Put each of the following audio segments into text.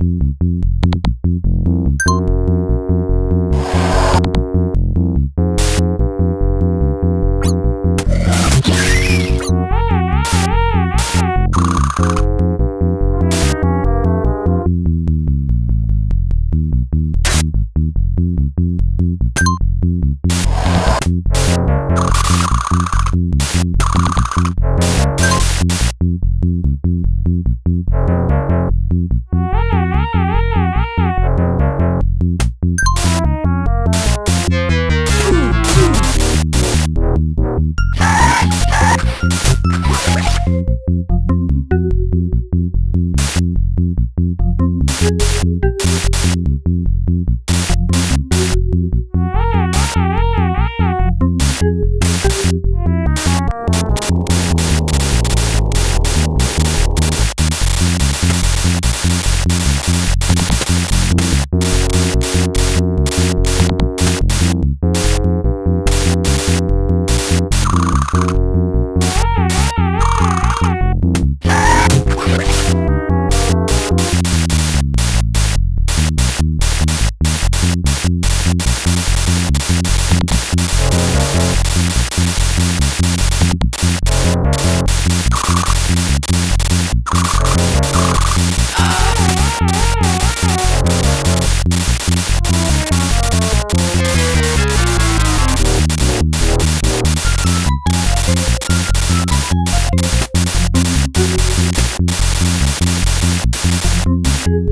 嗯嗯 you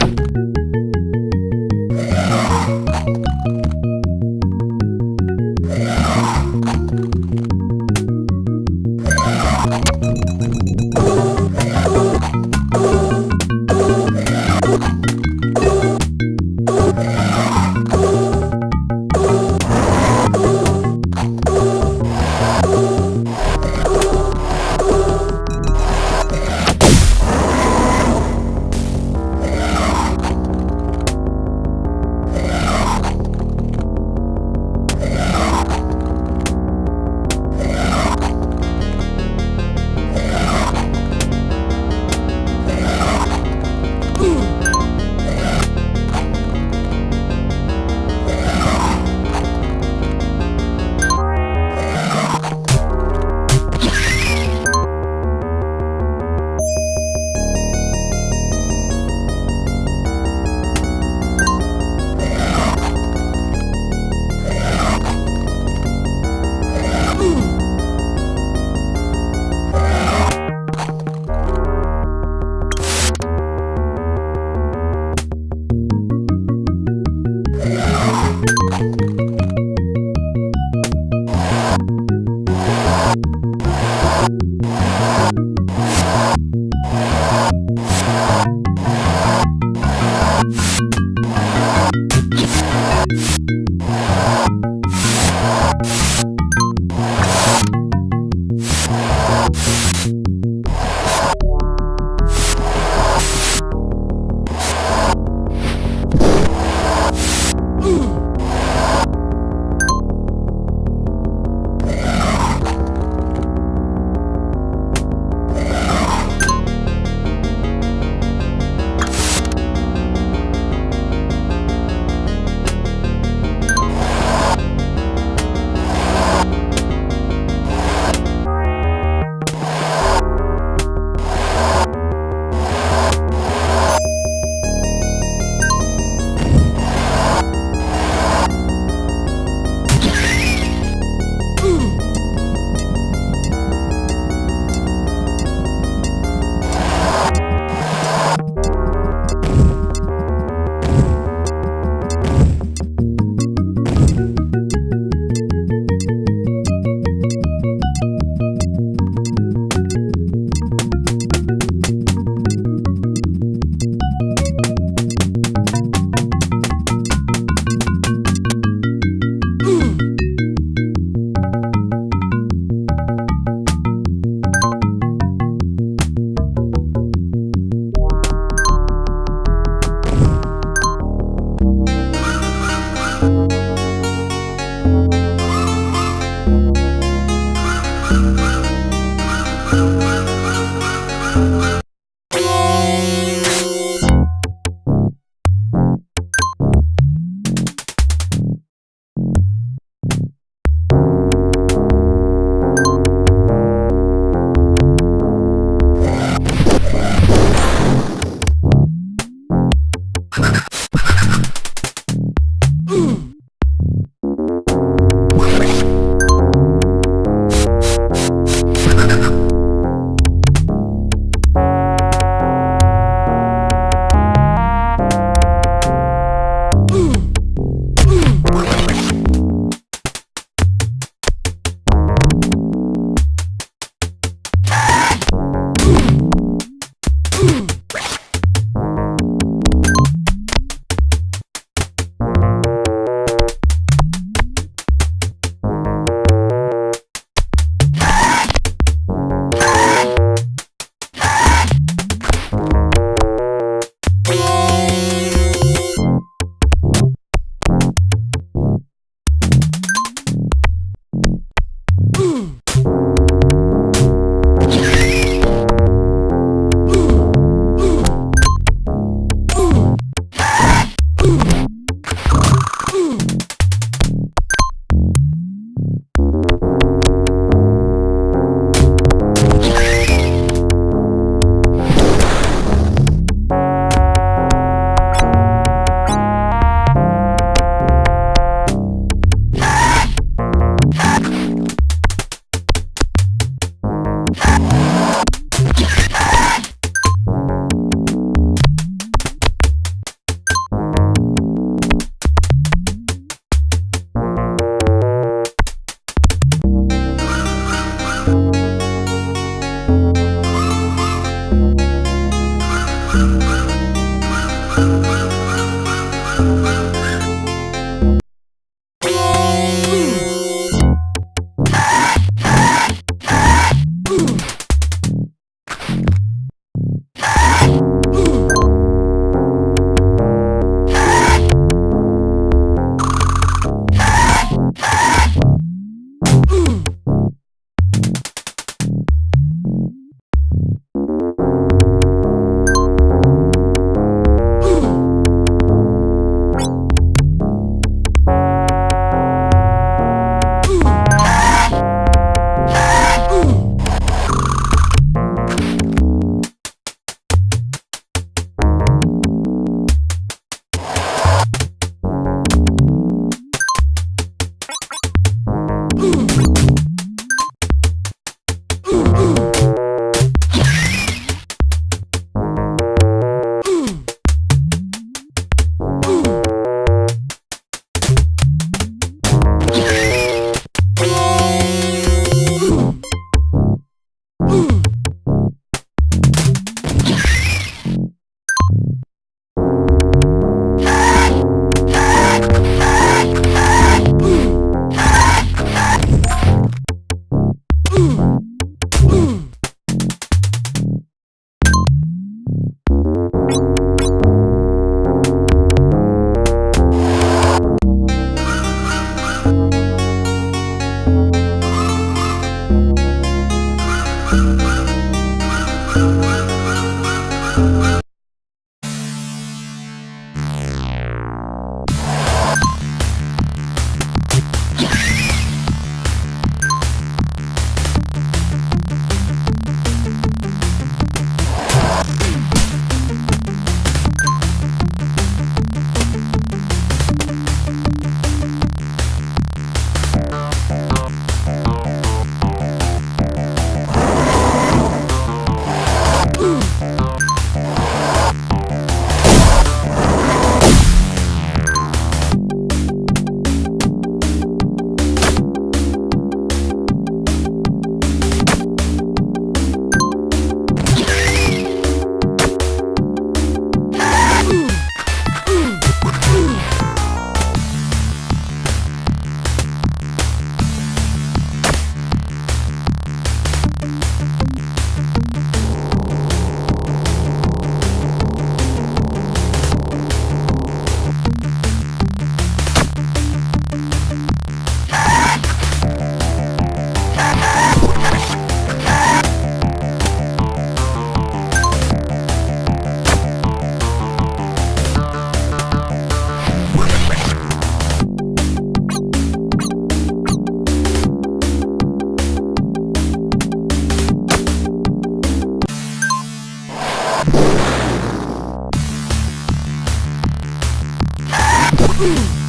Boom!